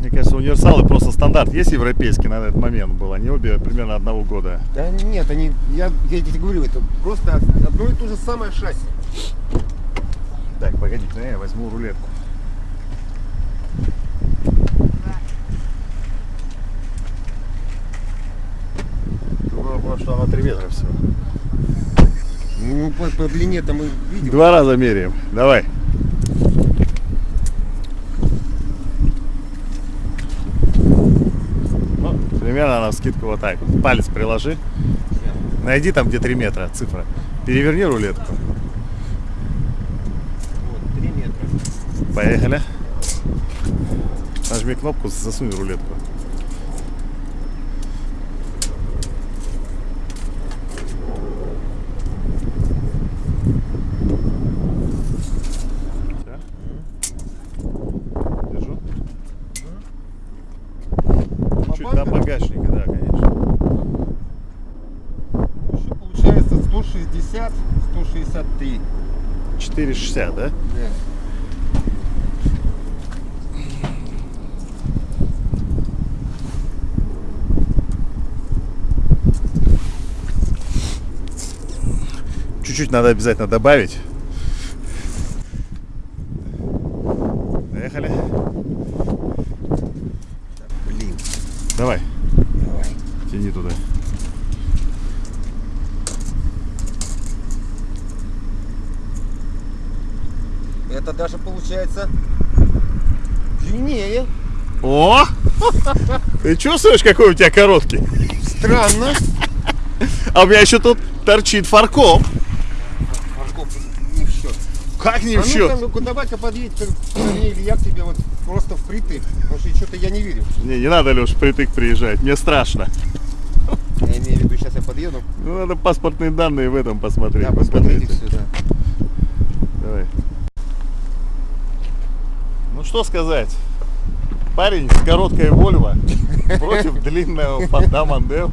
Мне кажется, универсалы просто стандарт есть европейский на этот момент был. Они обе примерно одного года. Да нет, они, я, я тебе говорю, это просто одно и то же самое шасси. Так, погоди, я возьму рулетку. Потому что она 3 метра всего. Ну, по, по длине-то мы видим. Два раза меряем. Давай. Ну, примерно на скидку вот так. Палец приложи. Найди там, где 3 метра цифра. Переверни рулетку. Вот, 3 метра. Поехали. Нажми кнопку, засунь рулетку. Бабанка? багажнике, да, конечно. Еще получается 160, 163. 4,60, да? Да. Чуть-чуть надо обязательно добавить. Поехали. Давай, Давай. тяни туда. Это даже получается длиннее. О! Ты чувствуешь, какой у тебя короткий? Странно. А у меня еще тут торчит фаркоп. Марков, не в счет. Как не а в счет? ну-ка, ну-ка, давай-ка подъедь ко мне, или я к тебе вот просто впритык. Потому что что-то я не верю. Не, не надо, Леш, притык приезжать. Мне страшно. Я имею в виду, сейчас я подъеду. Ну, надо паспортные данные в этом посмотреть. Да, посмотрите сюда. Давай. Ну что сказать. Парень с короткой Вольво против длинного Форда Мондео.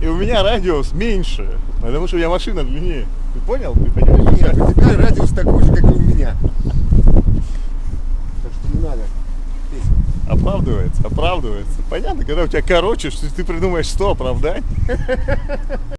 И у меня радиус меньше, потому что у меня машина длиннее. Ты понял? Ты понимаешь? Нет, у тебя радиус такой же, как и у меня. Так что не надо. Оправдывается, оправдывается. Понятно, когда у тебя короче, что ты придумаешь 100 оправданий.